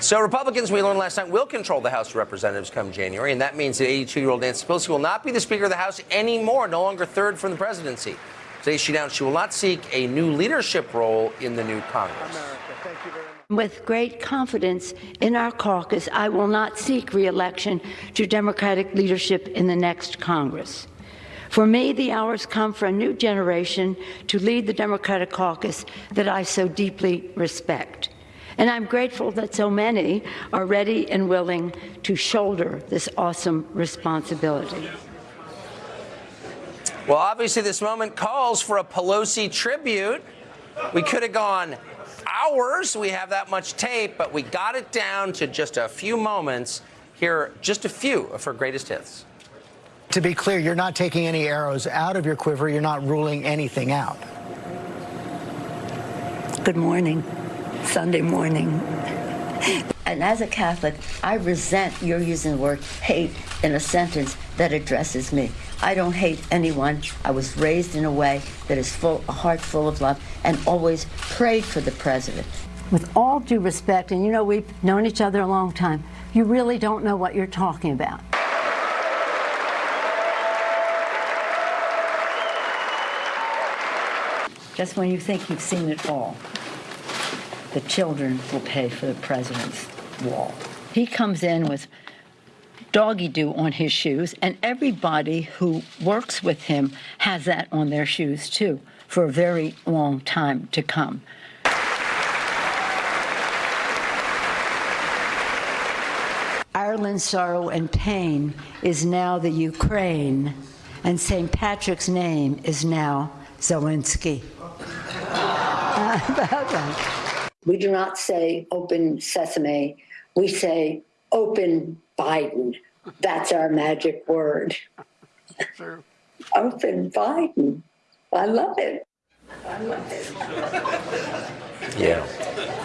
So Republicans, we learned last night, will control the House of Representatives come January, and that means that 82-year-old Nancy Pelosi will not be the Speaker of the House anymore, no longer third from the presidency. Today, she announced she will not seek a new leadership role in the new Congress. With great confidence in our caucus, I will not seek reelection to Democratic leadership in the next Congress. For me, the hours come for a new generation to lead the Democratic caucus that I so deeply respect. And I'm grateful that so many are ready and willing to shoulder this awesome responsibility. Well, obviously, this moment calls for a Pelosi tribute. We could have gone hours. We have that much tape, but we got it down to just a few moments. Here are just a few of her greatest hits. To be clear, you're not taking any arrows out of your quiver. You're not ruling anything out. Good morning. Sunday morning. And as a Catholic, I resent your using the word hate in a sentence that addresses me. I don't hate anyone. I was raised in a way that is full, a heart full of love, and always prayed for the president. With all due respect, and you know we've known each other a long time, you really don't know what you're talking about. Just when you think you've seen it all, the children will pay for the president's wall. He comes in with doggy do on his shoes, and everybody who works with him has that on their shoes too for a very long time to come. Ireland's sorrow and pain is now the Ukraine, and St. Patrick's name is now Zelensky. We do not say open sesame. We say open Biden. That's our magic word. Sure. Open Biden. I love it. I love it. Yeah.